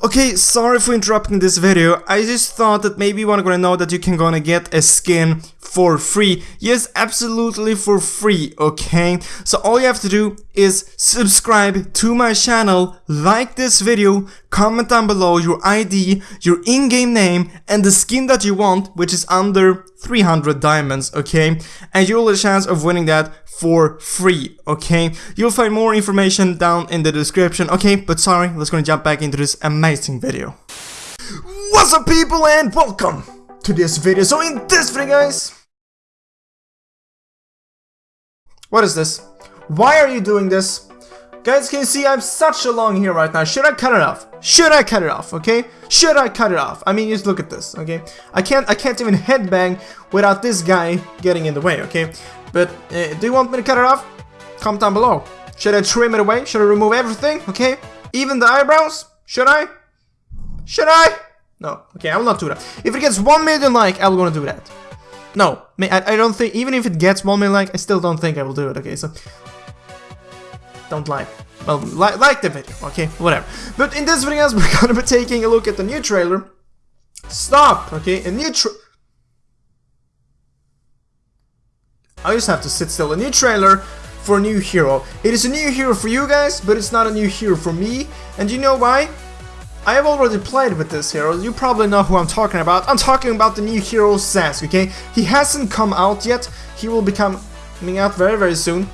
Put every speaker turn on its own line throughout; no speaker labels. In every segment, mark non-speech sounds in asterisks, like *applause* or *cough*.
Okay, sorry for interrupting this video, I just thought that maybe you wanna know that you can gonna get a skin for free. Yes, absolutely for free, okay? So all you have to do is subscribe to my channel, like this video, comment down below your ID, your in-game name, and the skin that you want, which is under 300 diamonds, okay? And you'll have a chance of winning that for free, okay? You'll find more information down in the description, okay? But sorry, let's gonna jump back into this amazing video. What's up people and welcome to this video. So in this video guys, what is this? Why are you doing this? Guys, can you see I'm such a long hair right now? Should I cut it off? Should I cut it off, okay? Should I cut it off? I mean, just look at this, okay? I can't I can't even headbang without this guy getting in the way, okay? But uh, do you want me to cut it off? Comment down below. Should I trim it away? Should I remove everything? Okay? Even the eyebrows? Should I? Should I? No. Okay, I will not do that. If it gets 1 million like, I will gonna do that. No, I, don't think, even if it gets 1 million like, I still don't think I will do it, okay? So, don't like. Well, li like the video, okay? Whatever. But in this video, we're *laughs* gonna be taking a look at the new trailer. Stop, okay? A new tra- I just have to sit still. A new trailer for a new hero. It is a new hero for you guys, but it's not a new hero for me. And you know why? I have already played with this hero, you probably know who I'm talking about. I'm talking about the new hero Zhask, okay? He hasn't come out yet, he will be coming out very very soon.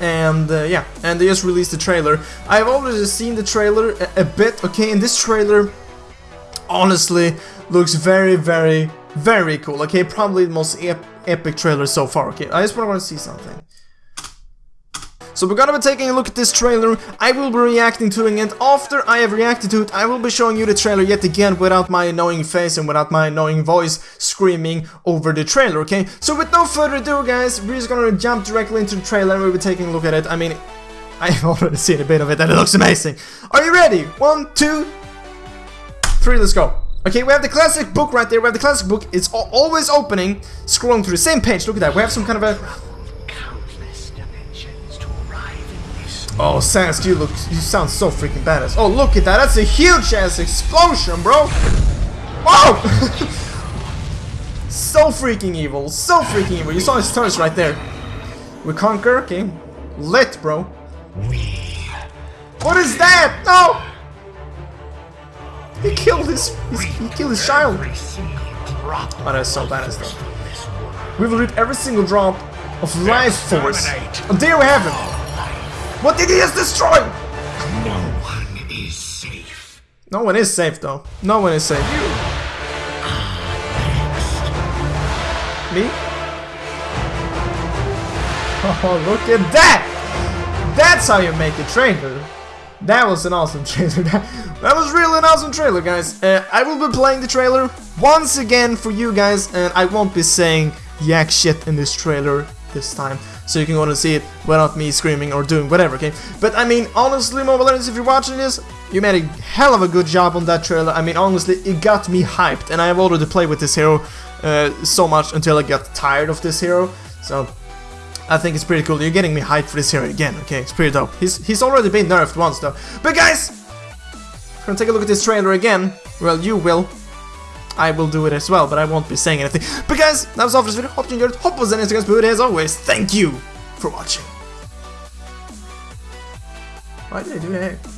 And uh, yeah, and they just released the trailer. I've already seen the trailer a, a bit, okay? And this trailer, honestly, looks very very very cool, okay? Probably the most ep epic trailer so far, okay? I just want to see something. So we're gonna be taking a look at this trailer, I will be reacting to it, and after I have reacted to it, I will be showing you the trailer yet again without my annoying face and without my annoying voice screaming over the trailer, okay? So with no further ado guys, we're just gonna jump directly into the trailer and we'll be taking a look at it. I mean, *laughs* I've already seen a bit of it and it looks amazing. Are you ready? One, two, three, let's go. Okay, we have the classic book right there. We have the classic book. It's always opening, scrolling through the same page. Look at that. We have some kind of a Oh, Sans, you look, you sound so freaking badass. Oh, look at that. That's a huge ass explosion, bro. Whoa! Oh! *laughs* so freaking evil. So freaking evil. You saw his turrets right there. We conquer. Okay. Lit, bro. What is that? No! He killed his, his he killed his child. Oh, that's so badass though. We will reap every single drop of life force. Oh, there we have him. What did he just destroy?
No one is safe.
No one is safe though. No one is safe. You. Me? Oh, look at that! That's how you make a trailer. That was an awesome *laughs* trailer. That, that was really an awesome trailer, guys. Uh, I will be playing the trailer once again for you guys, and I won't be saying yak shit in this trailer this time so you can go and see it without me screaming or doing whatever, okay? But I mean, honestly, Mobile Legends, if you're watching this, you made a hell of a good job on that trailer. I mean, honestly, it got me hyped, and I have already played with this hero uh, so much until I got tired of this hero, so... I think it's pretty cool. You're getting me hyped for this hero again, okay? It's pretty dope. He's, he's already been nerfed once, though. But guys! We're gonna take a look at this trailer again. Well, you will. I will do it as well, but I won't be saying anything. But guys, that was all for this video. Hope you enjoyed it. Hope it was an Instagram but as always, thank you for watching. Why did I do that?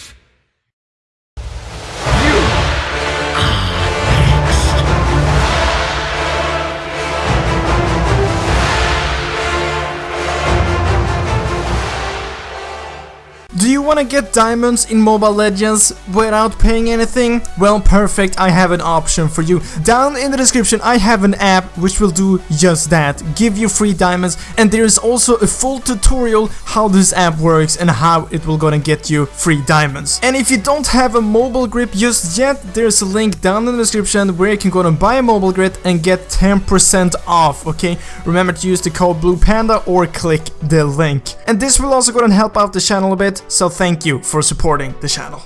you want wanna get diamonds in Mobile Legends without paying anything? Well, perfect, I have an option for you. Down in the description, I have an app which will do just that, give you free diamonds, and there is also a full tutorial how this app works and how it will gonna get you free diamonds. And if you don't have a mobile grip just yet, there's a link down in the description where you can go and buy a mobile grip and get 10% off, okay? Remember to use the code Blue Panda or click the link. And this will also go and help out the channel a bit, so thank you for supporting the channel.